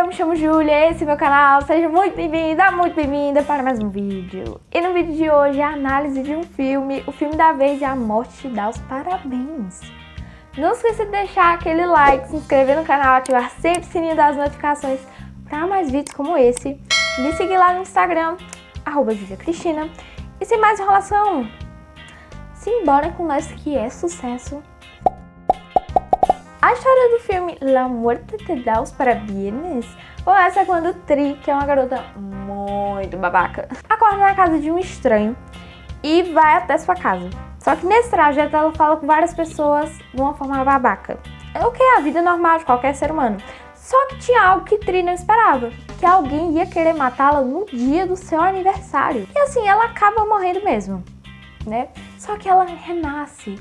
eu me chamo Júlia, esse é meu canal, seja muito bem-vinda, muito bem-vinda para mais um vídeo. E no vídeo de hoje a análise de um filme, o filme da vez é A Morte Te Dá os Parabéns. Não esqueça de deixar aquele like, se inscrever no canal, ativar sempre o sininho das notificações para mais vídeos como esse. Me seguir lá no Instagram, arroba. E sem mais enrolação, simbora com nós que é sucesso a história do filme La Muerte te da os parabéns começa quando Tri, que é uma garota muito babaca, acorda na casa de um estranho e vai até sua casa. Só que nesse trajeto ela fala com várias pessoas de uma forma babaca. É o que é a vida normal de qualquer ser humano. Só que tinha algo que Tri não esperava, que alguém ia querer matá-la no dia do seu aniversário. E assim, ela acaba morrendo mesmo, né? Só que ela renasce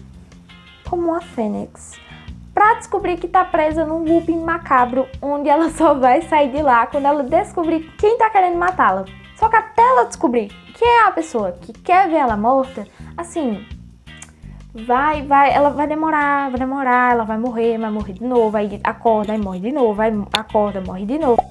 como uma fênix pra descobrir que tá presa num looping macabro, onde ela só vai sair de lá quando ela descobrir quem tá querendo matá-la. Só que até ela descobrir quem é a pessoa que quer ver ela morta, assim, vai, vai, ela vai demorar, vai demorar, ela vai morrer, vai morrer de novo, aí acorda e morre de novo, vai acorda, morre de novo.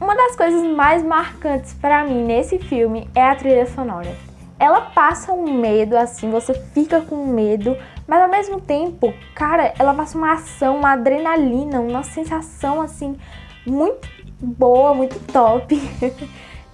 Uma das coisas mais marcantes pra mim nesse filme é a trilha sonora. Ela passa um medo, assim, você fica com medo, mas ao mesmo tempo, cara, ela passa uma ação, uma adrenalina, uma sensação assim muito boa, muito top.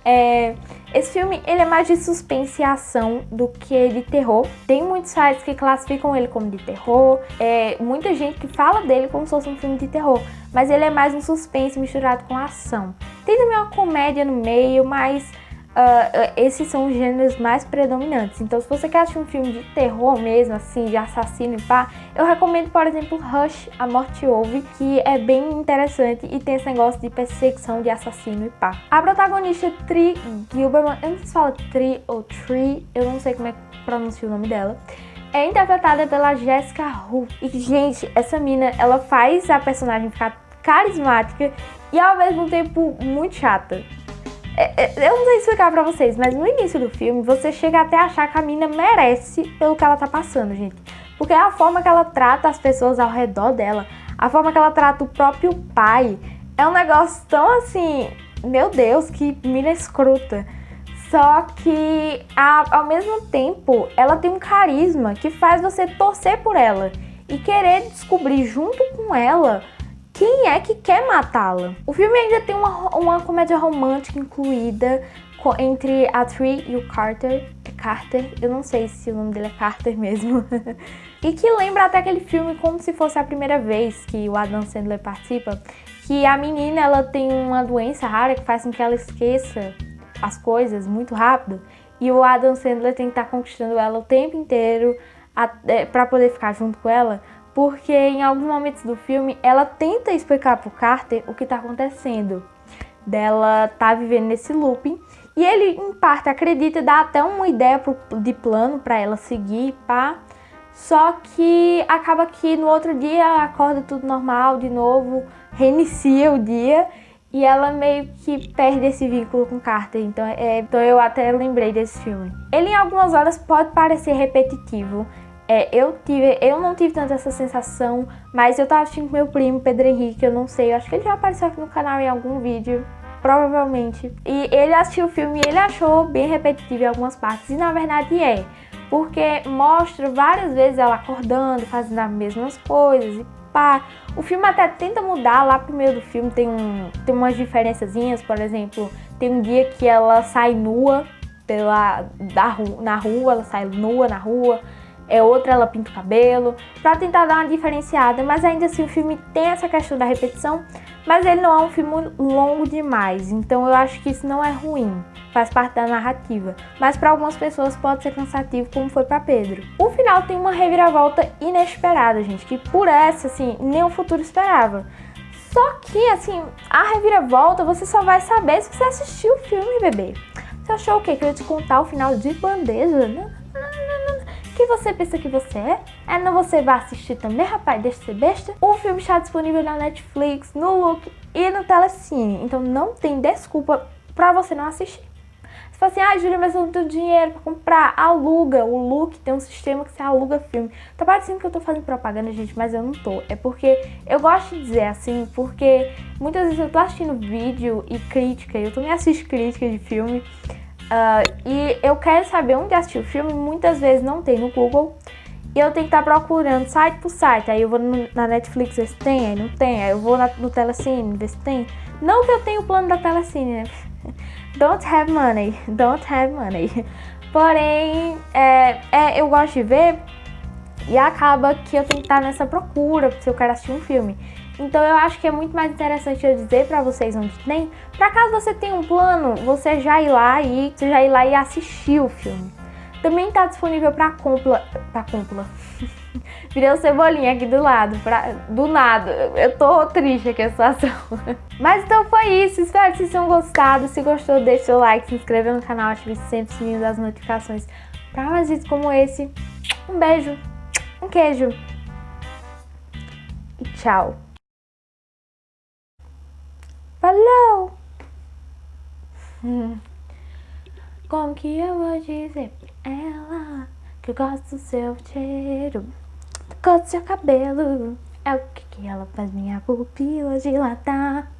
é, esse filme ele é mais de suspense e ação do que de terror. Tem muitos sites que classificam ele como de terror, é, muita gente que fala dele como se fosse um filme de terror, mas ele é mais um suspense misturado com ação. Tem também uma comédia no meio, mas uh, esses são os gêneros mais predominantes. Então, se você quer assistir um filme de terror mesmo, assim, de assassino e pá, eu recomendo, por exemplo, Rush, A Morte Ouve, que é bem interessante e tem esse negócio de perseguição de assassino e pá. A protagonista Tri Gilberman, eu não sei se fala Tri ou Tri, eu não sei como é que pronuncia o nome dela, é interpretada pela Jessica Hu. E, gente, essa mina, ela faz a personagem ficar carismática e ao mesmo tempo muito chata. É, é, eu não sei explicar pra vocês, mas no início do filme você chega até a achar que a mina merece pelo que ela tá passando, gente. Porque é a forma que ela trata as pessoas ao redor dela, a forma que ela trata o próprio pai, é um negócio tão assim, meu Deus, que mina escrota. Só que a, ao mesmo tempo ela tem um carisma que faz você torcer por ela e querer descobrir junto com ela quem é que quer matá-la? O filme ainda tem uma, uma comédia romântica incluída entre a Tree e o Carter. É Carter, eu não sei se o nome dele é Carter mesmo. e que lembra até aquele filme como se fosse a primeira vez que o Adam Sandler participa. Que a menina ela tem uma doença rara que faz com que ela esqueça as coisas muito rápido. E o Adam Sandler tem que estar tá conquistando ela o tempo inteiro é, para poder ficar junto com ela porque em alguns momentos do filme ela tenta explicar pro Carter o que está acontecendo, dela tá vivendo nesse looping, e ele em parte acredita e dá até uma ideia pro, de plano para ela seguir, pá. Só que acaba que no outro dia acorda tudo normal de novo, reinicia o dia. E ela meio que perde esse vínculo com Carter, então, é, então eu até lembrei desse filme. Ele em algumas horas pode parecer repetitivo, é, eu, tive, eu não tive tanta essa sensação, mas eu tava assistindo com meu primo, Pedro Henrique, eu não sei, eu acho que ele já apareceu aqui no canal em algum vídeo, provavelmente. E ele assistiu o filme e ele achou bem repetitivo em algumas partes, e na verdade é, porque mostra várias vezes ela acordando, fazendo as mesmas coisas e pá. O filme até tenta mudar, lá pro meio do filme tem, um, tem umas diferençazinhas, por exemplo, tem um dia que ela sai nua pela, da, na rua, ela sai nua na rua, é outra ela pinta o cabelo, pra tentar dar uma diferenciada, mas ainda assim o filme tem essa questão da repetição, mas ele não é um filme longo demais, então eu acho que isso não é ruim, faz parte da narrativa, mas para algumas pessoas pode ser cansativo, como foi para Pedro. O final tem uma reviravolta inesperada, gente, que por essa, assim, nem o futuro esperava. Só que, assim, a reviravolta você só vai saber se você assistiu o filme, bebê. Você achou o quê? Que eu ia te contar o final de bandeja? Não, que você pensa que você é? É não você vai assistir também, rapaz? Deixa de ser besta. O filme está disponível na Netflix, no Look e no Telecine. Então não tem desculpa pra você não assistir. Você fala assim, ah, Júlia, mas eu não tenho dinheiro pra comprar. Aluga. O Look tem um sistema que você aluga filme. Tá parecendo que eu tô fazendo propaganda, gente, mas eu não tô. É porque eu gosto de dizer assim, porque Muitas vezes eu tô assistindo vídeo e crítica, eu também assisto crítica de filme. Uh, e eu quero saber onde assistir o filme, muitas vezes não tem no Google. E eu tenho que estar tá procurando site por site. Aí eu vou na Netflix ver se tem, aí não tem. Aí eu vou na, no Telecine ver se tem. Não que eu tenha o plano da Telecine, né? Don't have money, don't have money. Porém, é, é, eu gosto de ver e acaba que eu tenho que estar nessa procura se eu quero assistir um filme. Então eu acho que é muito mais interessante eu dizer pra vocês onde tem, pra caso você tenha um plano, você já ir lá e você já ir lá e assistir o filme. Também tá disponível pra compra, pra compra. Virei o cebolinha aqui do lado, pra, do nada. Eu tô triste aqui a situação. Mas então foi isso, espero que vocês tenham gostado. Se gostou, deixa o seu like, se inscreva no canal, ative sempre o sininho das notificações para mais vídeos como esse. Um beijo, um queijo e tchau. Falou! Hum. Como que eu vou dizer pra ela que eu gosto do seu cheiro, cor do seu cabelo? É o que, que ela faz minha pupila dilatar.